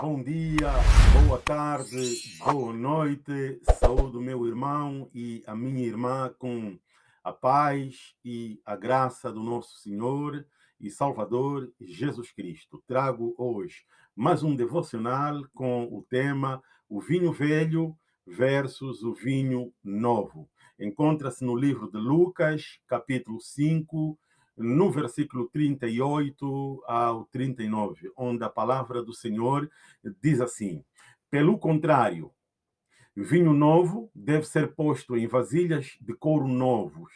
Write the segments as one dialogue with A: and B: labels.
A: Bom dia, boa tarde, boa noite. Saúde, meu irmão e a minha irmã, com a paz e a graça do nosso Senhor e Salvador Jesus Cristo. Trago hoje mais um devocional com o tema O vinho velho versus o vinho novo. Encontra-se no livro de Lucas, capítulo 5, no versículo 38 ao 39, onde a palavra do Senhor diz assim: Pelo contrário, vinho novo deve ser posto em vasilhas de couro novos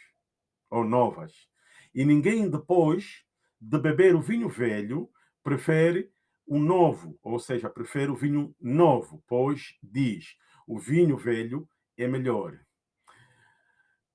A: ou novas, e ninguém depois de beber o vinho velho prefere o novo, ou seja, prefere o vinho novo, pois diz: o vinho velho é melhor.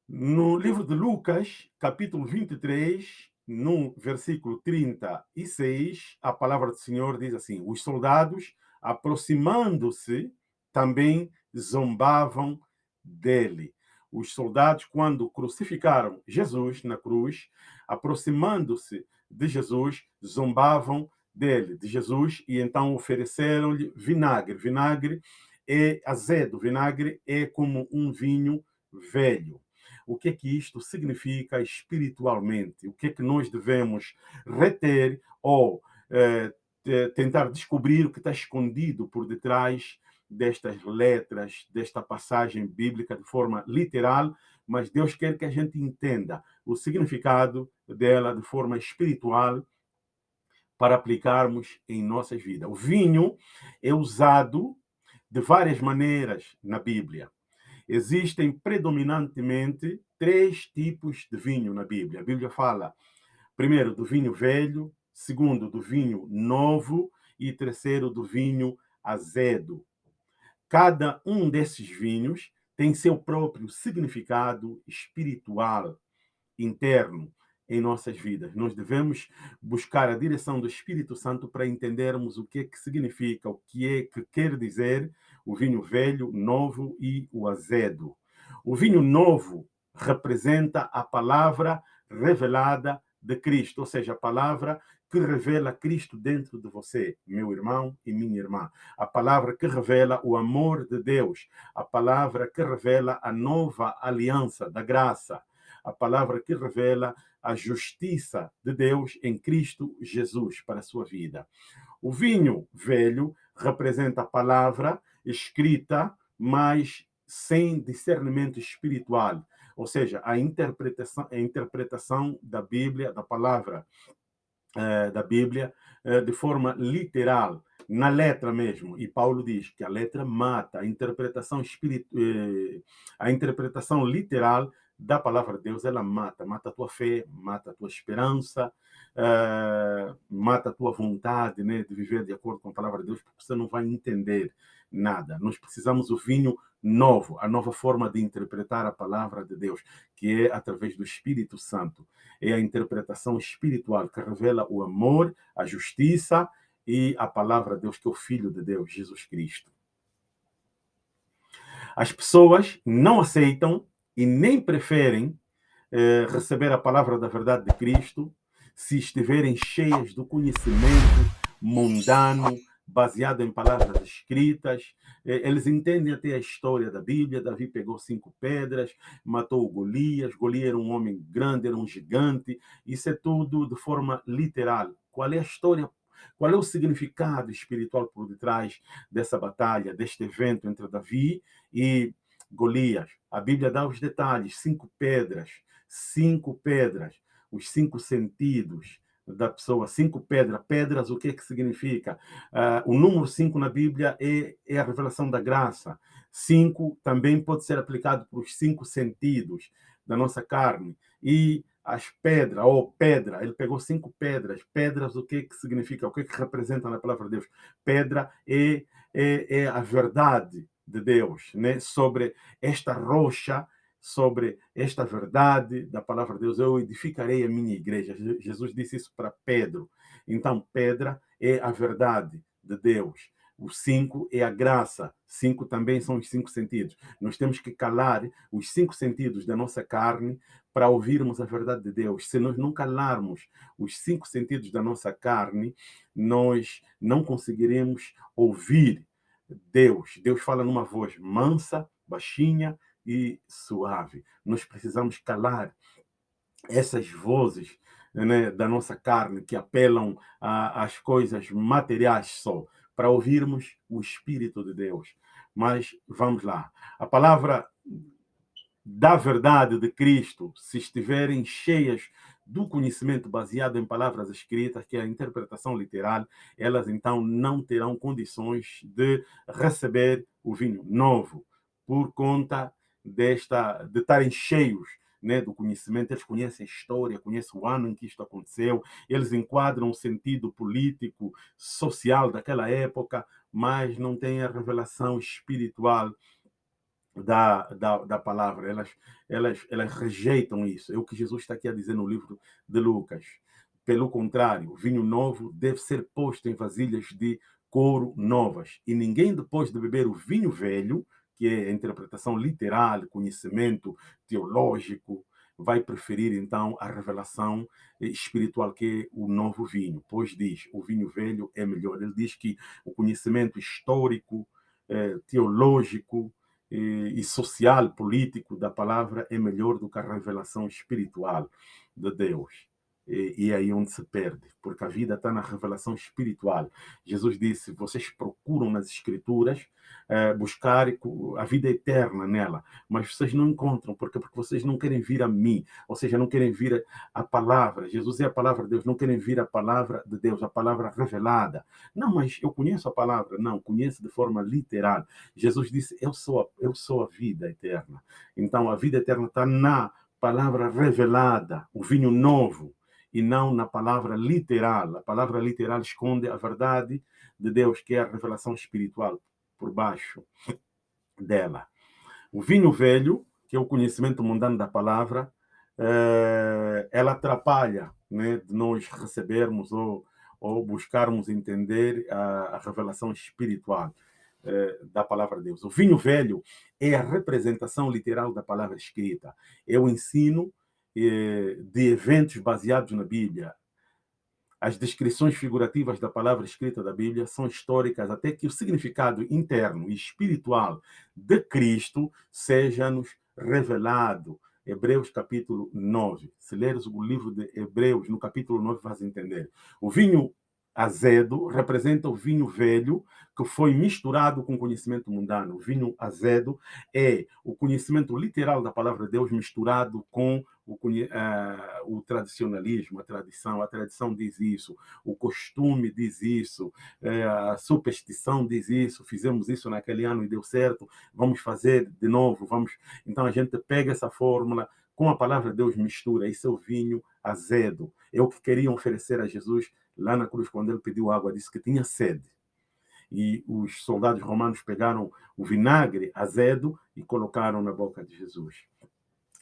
A: No livro de Lucas, capítulo 23, no versículo 36, a palavra do Senhor diz assim: Os soldados, aproximando-se, também zombavam dele. Os soldados, quando crucificaram Jesus na cruz, aproximando-se de Jesus, zombavam dele, de Jesus, e então ofereceram-lhe vinagre. Vinagre é azedo, vinagre é como um vinho velho o que é que isto significa espiritualmente, o que é que nós devemos reter ou eh, tentar descobrir o que está escondido por detrás destas letras, desta passagem bíblica de forma literal, mas Deus quer que a gente entenda o significado dela de forma espiritual para aplicarmos em nossas vidas. O vinho é usado de várias maneiras na Bíblia. Existem predominantemente três tipos de vinho na Bíblia. A Bíblia fala, primeiro, do vinho velho, segundo, do vinho novo e terceiro, do vinho azedo. Cada um desses vinhos tem seu próprio significado espiritual interno em nossas vidas. Nós devemos buscar a direção do Espírito Santo para entendermos o que é que significa, o que é que quer dizer o vinho velho, novo e o azedo. O vinho novo representa a palavra revelada de Cristo, ou seja, a palavra que revela Cristo dentro de você, meu irmão e minha irmã. A palavra que revela o amor de Deus, a palavra que revela a nova aliança da graça, a palavra que revela a justiça de Deus em Cristo Jesus para a sua vida. O vinho velho representa a palavra escrita, mas sem discernimento espiritual, ou seja, a interpretação, a interpretação da Bíblia, da palavra eh, da Bíblia, eh, de forma literal, na letra mesmo. E Paulo diz que a letra mata, a interpretação, espiritu, eh, a interpretação literal da palavra de Deus, ela mata, mata a tua fé, mata a tua esperança, uh, mata a tua vontade né, de viver de acordo com a palavra de Deus, porque você não vai entender nada. Nós precisamos do vinho novo, a nova forma de interpretar a palavra de Deus, que é através do Espírito Santo. É a interpretação espiritual que revela o amor, a justiça e a palavra de Deus, que é o Filho de Deus, Jesus Cristo. As pessoas não aceitam e nem preferem eh, receber a palavra da verdade de Cristo se estiverem cheias do conhecimento mundano, baseado em palavras escritas. Eh, eles entendem até a história da Bíblia. Davi pegou cinco pedras, matou Golias. Golias era um homem grande, era um gigante. Isso é tudo de forma literal. Qual é a história qual é o significado espiritual por detrás dessa batalha, deste evento entre Davi e Golias. A Bíblia dá os detalhes, cinco pedras, cinco pedras, os cinco sentidos da pessoa, cinco pedras. Pedras, o que é que significa? Uh, o número cinco na Bíblia é, é a revelação da graça. Cinco também pode ser aplicado para os cinco sentidos da nossa carne. E as pedras, ou pedra, ele pegou cinco pedras. Pedras, o que é que significa? O que é que representa na palavra de Deus? Pedra é, é, é a verdade, de Deus, né? sobre esta rocha, sobre esta verdade da palavra de Deus, eu edificarei a minha igreja. Jesus disse isso para Pedro. Então, pedra é a verdade de Deus. O cinco é a graça. Cinco também são os cinco sentidos. Nós temos que calar os cinco sentidos da nossa carne para ouvirmos a verdade de Deus. Se nós não calarmos os cinco sentidos da nossa carne, nós não conseguiremos ouvir Deus. Deus fala numa voz mansa, baixinha e suave. Nós precisamos calar essas vozes né, da nossa carne que apelam às coisas materiais só, para ouvirmos o Espírito de Deus. Mas vamos lá. A palavra da verdade de Cristo, se estiverem cheias do conhecimento baseado em palavras escritas, que é a interpretação literal, elas então não terão condições de receber o vinho novo, por conta desta de estarem cheios né, do conhecimento, eles conhecem a história, conhecem o ano em que isto aconteceu, eles enquadram o sentido político, social daquela época, mas não têm a revelação espiritual da, da, da palavra. Elas, elas, elas rejeitam isso. É o que Jesus está aqui a dizer no livro de Lucas. Pelo contrário, o vinho novo deve ser posto em vasilhas de couro novas. E ninguém, depois de beber o vinho velho, que é a interpretação literal, conhecimento teológico, vai preferir então a revelação espiritual que é o novo vinho, pois diz o vinho velho é melhor. Ele diz que o conhecimento histórico, eh, teológico e social, político da palavra é melhor do que a revelação espiritual de Deus. E, e é aí onde se perde, porque a vida está na revelação espiritual. Jesus disse: vocês procuram nas Escrituras é, buscar a vida eterna nela, mas vocês não encontram, porque, porque vocês não querem vir a mim, ou seja, não querem vir a, a palavra. Jesus é a palavra de Deus, não querem vir a palavra de Deus, a palavra revelada. Não, mas eu conheço a palavra. Não, conheço de forma literal. Jesus disse: eu sou a, eu sou a vida eterna. Então, a vida eterna está na palavra revelada, o vinho novo e não na palavra literal. A palavra literal esconde a verdade de Deus, que é a revelação espiritual por baixo dela. O vinho velho, que é o conhecimento mundano da palavra, é, ela atrapalha né, de nós recebermos ou, ou buscarmos entender a, a revelação espiritual é, da palavra de Deus. O vinho velho é a representação literal da palavra escrita, é o ensino eh, de eventos baseados na Bíblia. As descrições figurativas da palavra escrita da Bíblia são históricas até que o significado interno e espiritual de Cristo seja-nos revelado. Hebreus capítulo 9. Se leres o livro de Hebreus, no capítulo 9, vais entender. O vinho azedo representa o vinho velho que foi misturado com conhecimento mundano. O vinho azedo é o conhecimento literal da palavra de Deus misturado com o, o, tradicionalismo, a tradição. A tradição diz isso, o costume diz isso, uh, a superstição diz isso. Fizemos isso naquele ano e deu certo, vamos fazer de novo. Vamos. Então a gente pega essa fórmula, com a palavra de Deus mistura, esse é o vinho azedo. É o que queriam oferecer a Jesus lá na cruz, quando ele pediu água, disse que tinha sede. E os soldados romanos pegaram o vinagre azedo e colocaram na boca de Jesus,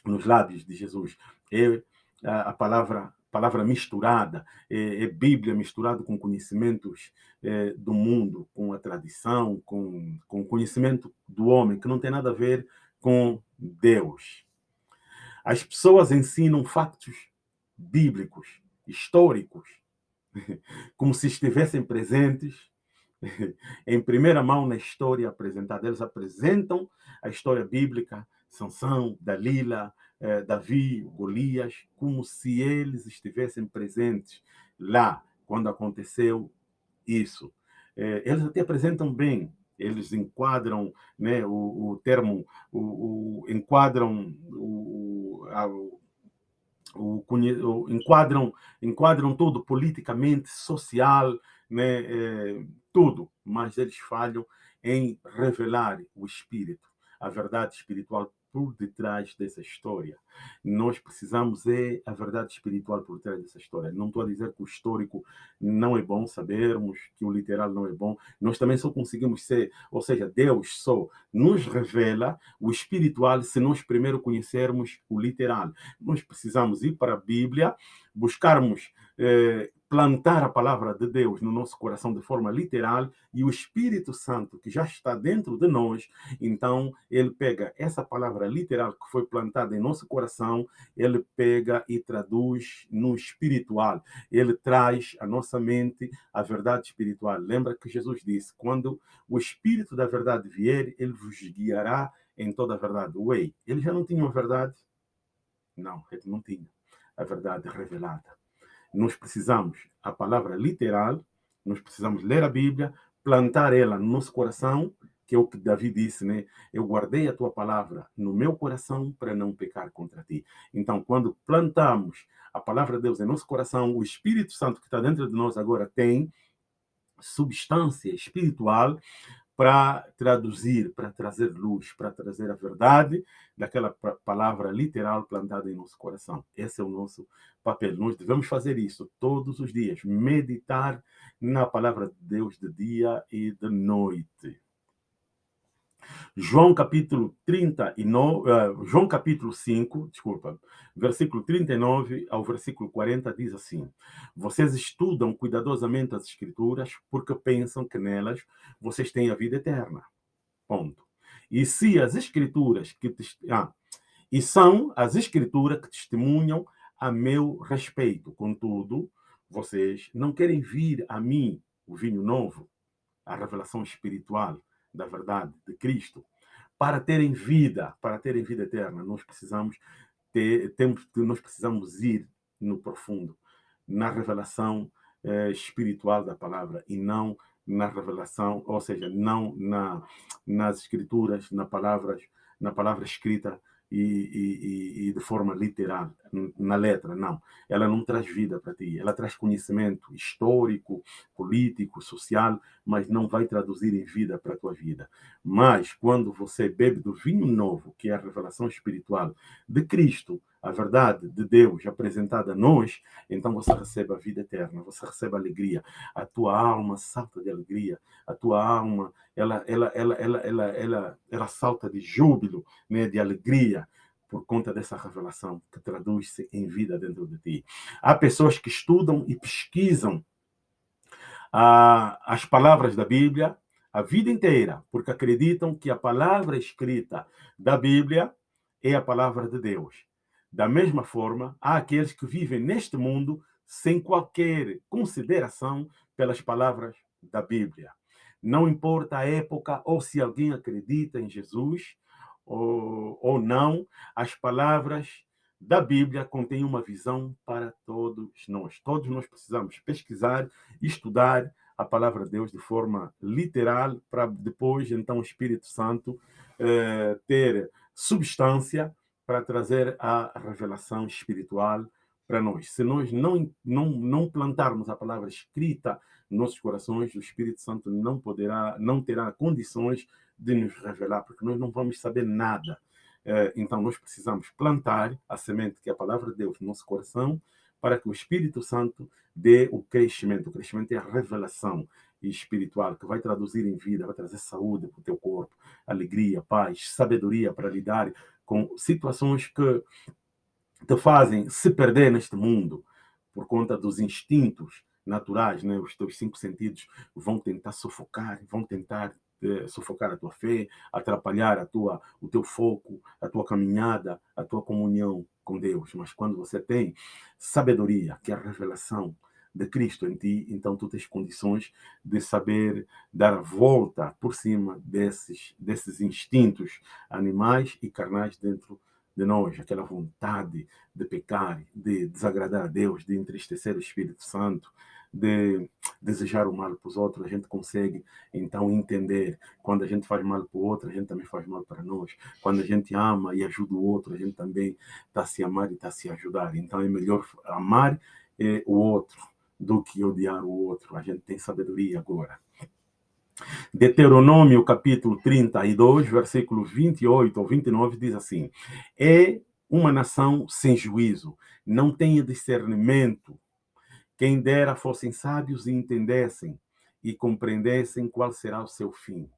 A: nos lábios de Jesus. É a palavra palavra misturada, é, é Bíblia misturada com conhecimentos é, do mundo, com a tradição, com, com conhecimento do homem, que não tem nada a ver com Deus. As pessoas ensinam factos bíblicos, históricos, como se estivessem presentes em primeira mão na história apresentada. Eles apresentam a história bíblica, Sansão, Dalila, eh, Davi, Golias, como se eles estivessem presentes lá quando aconteceu isso. Eh, eles até apresentam bem, eles enquadram né, o, o termo, o, o enquadram o, a, o, o, enquadram, enquadram tudo politicamente, social, né, é, tudo, mas eles falham em revelar o espírito, a verdade espiritual por detrás dessa história. Nós precisamos é a verdade espiritual por trás dessa história. Não estou a dizer que o histórico não é bom sabermos, que o literal não é bom. Nós também só conseguimos ser, ou seja, Deus só nos revela o espiritual se nós primeiro conhecermos o literal. Nós precisamos ir para a Bíblia, buscarmos eh, plantar a palavra de Deus no nosso coração de forma literal e o Espírito Santo, que já está dentro de nós, então ele pega essa palavra literal que foi plantada em nosso coração, ele pega e traduz no espiritual. Ele traz à nossa mente a verdade espiritual. Lembra que Jesus disse: quando o Espírito da verdade vier, ele vos guiará em toda a verdade. Ué, ele já não tinha a verdade? Não, ele não tinha a verdade revelada nós precisamos a palavra literal, nós precisamos ler a Bíblia, plantar ela no nosso coração, que é o que Davi disse, né? Eu guardei a tua palavra no meu coração para não pecar contra ti. Então, quando plantamos a palavra de Deus em nosso coração, o Espírito Santo que está dentro de nós agora tem substância espiritual para traduzir, para trazer luz, para trazer a verdade daquela palavra literal plantada em nosso coração. Esse é o nosso papel. Nós devemos fazer isso todos os dias, meditar na palavra de Deus de dia e de noite. João capítulo 39, uh, João capítulo 5, desculpa, versículo 39 ao versículo 40 diz assim: Vocês estudam cuidadosamente as escrituras porque pensam que nelas vocês têm a vida eterna. Ponto. E se as escrituras que ah, e são as escrituras que testemunham a meu respeito. Contudo, vocês não querem vir a mim, o vinho novo, a revelação espiritual da verdade de Cristo, para terem vida, para terem vida eterna, nós precisamos ter, temos, nós precisamos ir no profundo, na revelação eh, espiritual da palavra e não na revelação, ou seja, não na, nas escrituras, na palavras, na palavra escrita e, e, e, de forma literal, na letra, não. Ela não traz vida para ti, ela traz conhecimento histórico, político, social, mas não vai traduzir em vida para a tua vida. Mas quando você bebe do vinho novo, que é a revelação espiritual de Cristo, a verdade de Deus apresentada a nós, então você recebe a vida eterna, você recebe a alegria. A tua alma salta de alegria, a tua alma, ela ela ela ela ela ela, ela salta de júbilo, né, de alegria por conta dessa revelação que traduz-se em vida dentro de ti. Há pessoas que estudam e pesquisam as palavras da Bíblia a vida inteira, porque acreditam que a palavra escrita da Bíblia é a palavra de Deus. Da mesma forma, há aqueles que vivem neste mundo sem qualquer consideração pelas palavras da Bíblia. Não importa a época ou se alguém acredita em Jesus ou, ou não, as palavras da Bíblia contêm uma visão para todos nós. Todos nós precisamos pesquisar, estudar a palavra de Deus de forma literal, para depois, então, o Espírito Santo eh, ter substância para trazer a revelação espiritual para nós. Se nós não, não, não plantarmos a palavra escrita nos nossos corações, o Espírito Santo não poderá, não terá condições de nos revelar, porque nós não vamos saber nada. É, então, nós precisamos plantar a semente, que é a palavra de Deus, no nosso coração, para que o Espírito Santo dê o crescimento. O crescimento é a revelação espiritual que vai traduzir em vida, vai trazer saúde para o teu corpo, alegria, paz, sabedoria para lidar com situações que te fazem se perder neste mundo por conta dos instintos naturais, né? Os teus cinco sentidos vão tentar sufocar, vão tentar eh, sufocar a tua fé, atrapalhar a tua, o teu foco, a tua caminhada, a tua comunhão com Deus. Mas quando você tem sabedoria, que é a revelação de Cristo em ti, então tu tens condições de saber dar volta por cima desses, desses instintos animais e carnais dentro de nós, aquela vontade de pecar, de desagradar a Deus, de entristecer o Espírito Santo, de desejar o mal para os outros, a gente consegue então entender. Quando a gente faz mal para o outro, a gente também faz mal para nós. Quando a gente ama e ajuda o outro, a gente também está a se amar e está a se ajudar. Então é melhor amar eh, o outro do que odiar o outro. A gente tem sabedoria agora. Deuteronômio capítulo 32, versículo 28 ou 29 diz assim: É uma nação sem juízo, não tem discernimento. Quem dera fossem sábios e entendessem e compreendessem qual será o seu fim.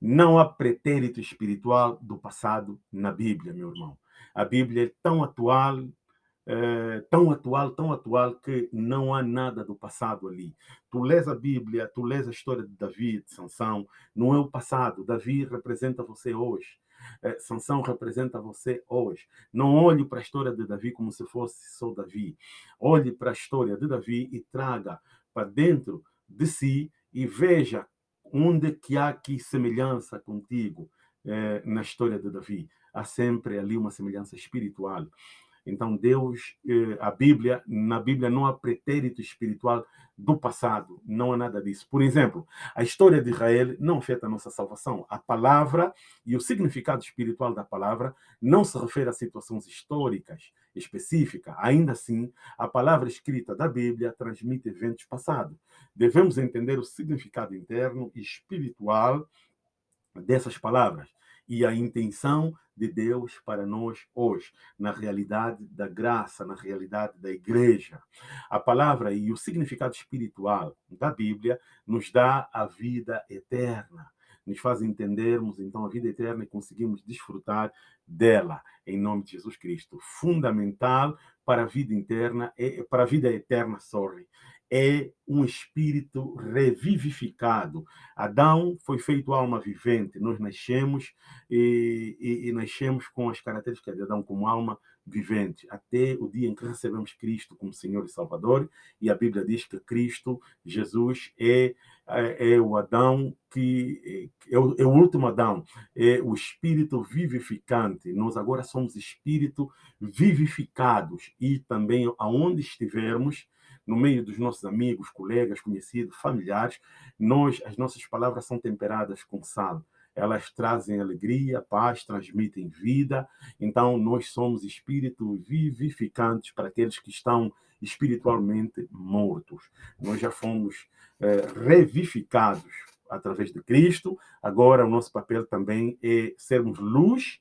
A: Não há pretérito espiritual do passado na Bíblia, meu irmão. A Bíblia é tão atual é, tão atual, tão atual, que não há nada do passado ali. Tu lês a Bíblia, tu lês a história de Davi, de Sansão, não é o passado. Davi representa você hoje. É, Sansão representa você hoje. Não olhe para a história de Davi como se fosse só Davi. Olhe para a história de Davi e traga para dentro de si e veja onde que há aqui semelhança contigo é, na história de Davi. Há sempre ali uma semelhança espiritual. Então, Deus, eh, a Bíblia, na Bíblia não há pretérito espiritual do passado, não há nada disso. Por exemplo, a história de Israel não afeta a nossa salvação. A palavra e o significado espiritual da palavra não se refere a situações históricas específicas. Ainda assim, a palavra escrita da Bíblia transmite eventos passados. Devemos entender o significado interno e espiritual dessas palavras e a intenção de Deus para nós hoje, na realidade da graça, na realidade da igreja. A palavra e o significado espiritual da Bíblia nos dá a vida eterna nos faz entendermos então a vida eterna e conseguimos desfrutar dela em nome de Jesus Cristo. Fundamental para a vida interna, é, para a vida eterna, sorry, é um espírito revivificado. Adão foi feito alma vivente. Nós nascemos e, e, e nascemos com as características de Adão como alma vivente, até o dia em que recebemos Cristo como Senhor e Salvador. E a Bíblia diz que Cristo, Jesus, é, é, é o Adão que é o, é o último Adão, é o espírito vivificante. Nós agora somos espírito vivificados e também aonde estivermos no meio dos nossos amigos, colegas, conhecidos, familiares, nós, as nossas palavras são temperadas com sal. Elas trazem alegria, paz, transmitem vida. Então, nós somos espíritos vivificantes para aqueles que estão espiritualmente mortos. Nós já fomos é, revificados através de Cristo. Agora, o nosso papel também é sermos luz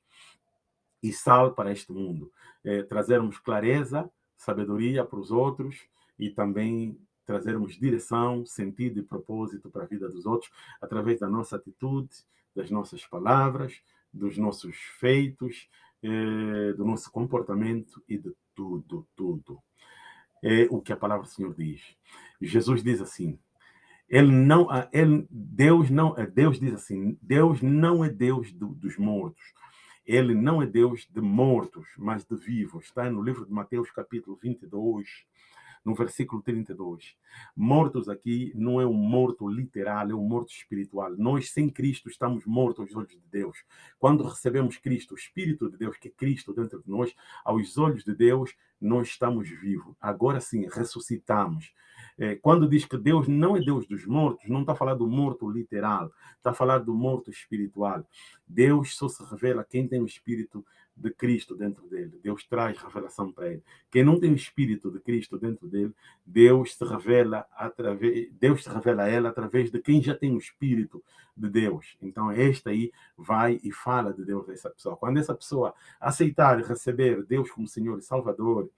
A: e sal para este mundo, é, trazermos clareza, sabedoria para os outros, e também trazermos direção, sentido e propósito para a vida dos outros através da nossa atitude, das nossas palavras, dos nossos feitos, eh, do nosso comportamento e de tudo, tudo. É o que a palavra do Senhor diz. Jesus diz assim: ele não, ele, Deus não, Deus diz assim: Deus não é Deus do, dos mortos. Ele não é Deus de mortos, mas de vivos. Está no livro de Mateus, capítulo 22, no versículo 32. Mortos aqui não é um morto literal, é um morto espiritual. Nós, sem Cristo, estamos mortos aos olhos de Deus. Quando recebemos Cristo, o Espírito de Deus, que é Cristo dentro de nós, aos olhos de Deus, nós estamos vivos. Agora sim, ressuscitamos. É, quando diz que Deus não é Deus dos mortos, não está falando do morto literal, está falando do morto espiritual. Deus só se revela quem tem o Espírito de Cristo dentro dele. Deus traz revelação para ele. Quem não tem o espírito de Cristo dentro dele, Deus se revela através, Deus se revela a ela através de quem já tem o espírito de Deus. Então esta aí vai e fala de Deus dessa pessoa. Quando essa pessoa aceitar e receber Deus como Senhor e Salvador,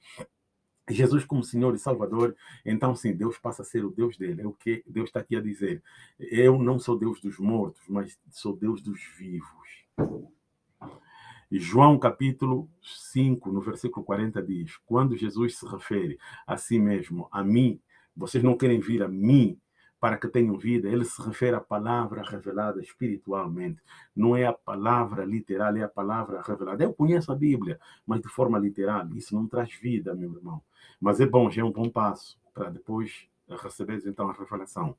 A: Jesus como Senhor e Salvador, então sim, Deus passa a ser o Deus dele. É o que Deus está aqui a dizer. Eu não sou Deus dos mortos, mas sou Deus dos vivos. João capítulo 5, no versículo 40 diz: Quando Jesus se refere a si mesmo, a mim, vocês não querem vir a mim para que tenham vida, ele se refere à palavra revelada espiritualmente. Não é a palavra literal, é a palavra revelada. Eu conheço a Bíblia, mas de forma literal. Isso não traz vida, meu irmão. Mas é bom, já é um bom passo para depois receberes então a revelação.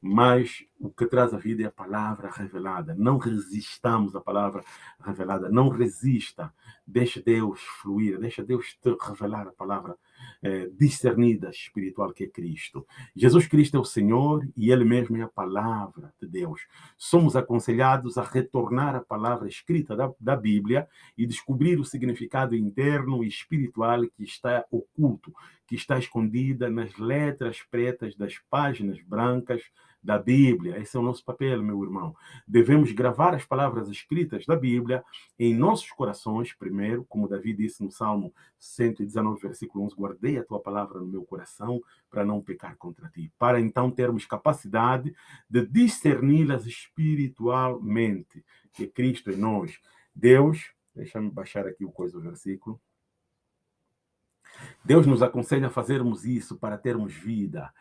A: Mas o que traz a vida é a palavra revelada. Não resistamos à palavra revelada. Não resista. Deixa Deus fluir. Deixa Deus te revelar a palavra é, discernida espiritual que é Cristo. Jesus Cristo é o Senhor e Ele mesmo é a palavra de Deus. Somos aconselhados a retornar à palavra escrita da, da Bíblia e descobrir o significado interno e espiritual que está oculto, que está escondida nas letras pretas das páginas brancas da Bíblia. Esse é o nosso papel, meu irmão. Devemos gravar as palavras escritas da Bíblia em nossos corações, primeiro, como Davi disse no Salmo 119, versículo 11, guardei a tua palavra no meu coração para não pecar contra ti, para então termos capacidade de discerni-las espiritualmente, que Cristo em nós. Deus, deixa-me baixar aqui o coisa do versículo. Deus nos aconselha a fazermos isso para termos vida.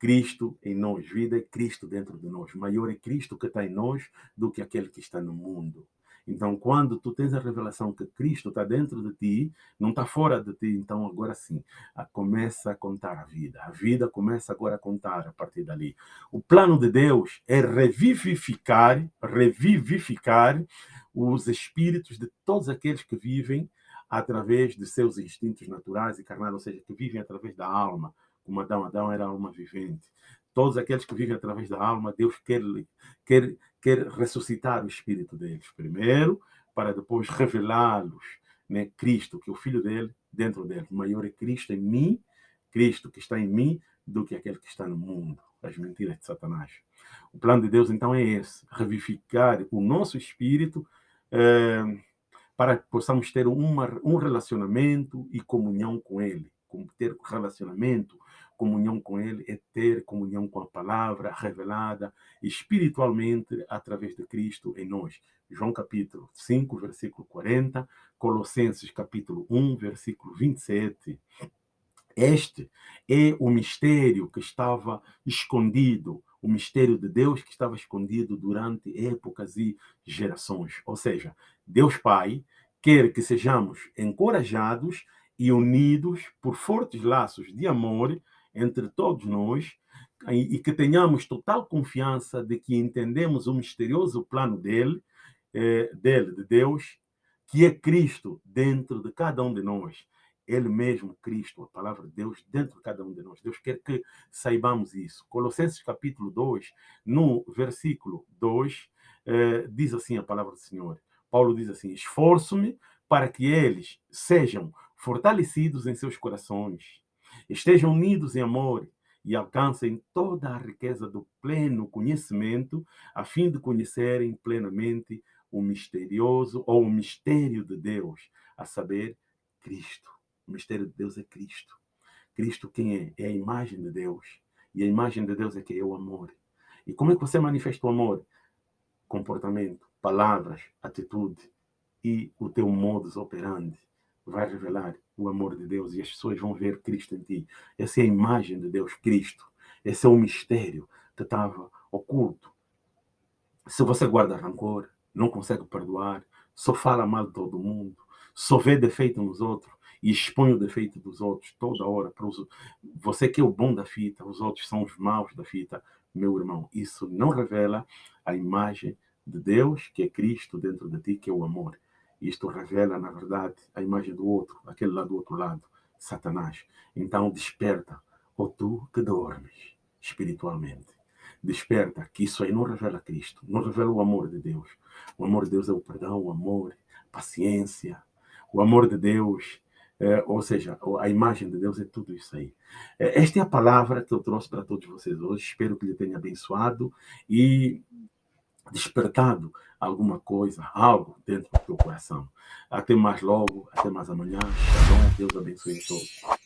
A: Cristo em nós, vida é Cristo dentro de nós. Maior é Cristo que está em nós do que aquele que está no mundo. Então, quando tu tens a revelação que Cristo está dentro de ti, não está fora de ti, então agora sim, começa a contar a vida. A vida começa agora a contar a partir dali. O plano de Deus é revivificar, revivificar os espíritos de todos aqueles que vivem através de seus instintos naturais e carnais, ou seja, que vivem através da alma, como Adão. Adão era alma vivente. Todos aqueles que vivem através da alma, Deus quer, quer, quer ressuscitar o espírito deles primeiro, para depois revelá-los, né? Cristo, que é o Filho dele, dentro dele. Maior é Cristo em mim, Cristo que está em mim, do que aquele que está no mundo. As mentiras de Satanás. O plano de Deus, então, é esse: revivificar o nosso espírito. É, para que possamos ter uma, um relacionamento e comunhão com Ele. Ter relacionamento, comunhão com Ele é ter comunhão com a palavra revelada espiritualmente através de Cristo em nós. João capítulo 5, versículo 40, Colossenses capítulo 1, versículo 27. Este é o mistério que estava escondido, o mistério de Deus que estava escondido durante épocas e gerações. Ou seja, Deus Pai quer que sejamos encorajados e unidos por fortes laços de amor entre todos nós e que tenhamos total confiança de que entendemos o misterioso plano dele, eh, dele, de Deus, que é Cristo dentro de cada um de nós. Ele mesmo, Cristo, a palavra de Deus, dentro de cada um de nós. Deus quer que saibamos isso. Colossenses capítulo 2, no versículo 2, eh, diz assim a palavra do Senhor. Paulo diz assim: Esforço-me para que eles sejam fortalecidos em seus corações, estejam unidos em amor e alcancem toda a riqueza do pleno conhecimento, a fim de conhecerem plenamente o misterioso ou o mistério de Deus, a saber, Cristo. O mistério de Deus é Cristo. Cristo quem é? É a imagem de Deus. E a imagem de Deus é que é o amor. E como é que você manifesta o amor? Comportamento, palavras, atitude e o teu modus operandi vai revelar o amor de Deus e as pessoas vão ver Cristo em ti. Essa é a imagem de Deus, Cristo. Esse é o mistério que estava oculto. Se você guarda rancor, não consegue perdoar, só fala mal de todo mundo, só vê defeito nos outros e expõe o defeito dos outros toda hora. Para os... Você que é o bom da fita, os outros são os maus da fita, meu irmão. Isso não revela a imagem de Deus, que é Cristo dentro de ti, que é o amor. Isto revela, na verdade, a imagem do outro, aquele lá do outro lado, Satanás. Então desperta, ou tu que dormes espiritualmente. Desperta, que isso aí não revela Cristo, não revela o amor de Deus. O amor de Deus é o perdão, o amor, paciência. O amor de Deus, é, ou seja, a imagem de Deus é tudo isso aí. É, esta é a palavra que eu trouxe para todos vocês hoje. Espero que lhe tenha abençoado e despertado alguma coisa, algo dentro do teu coração. Até mais logo, até mais amanhã. Shalom, Deus abençoe a todos.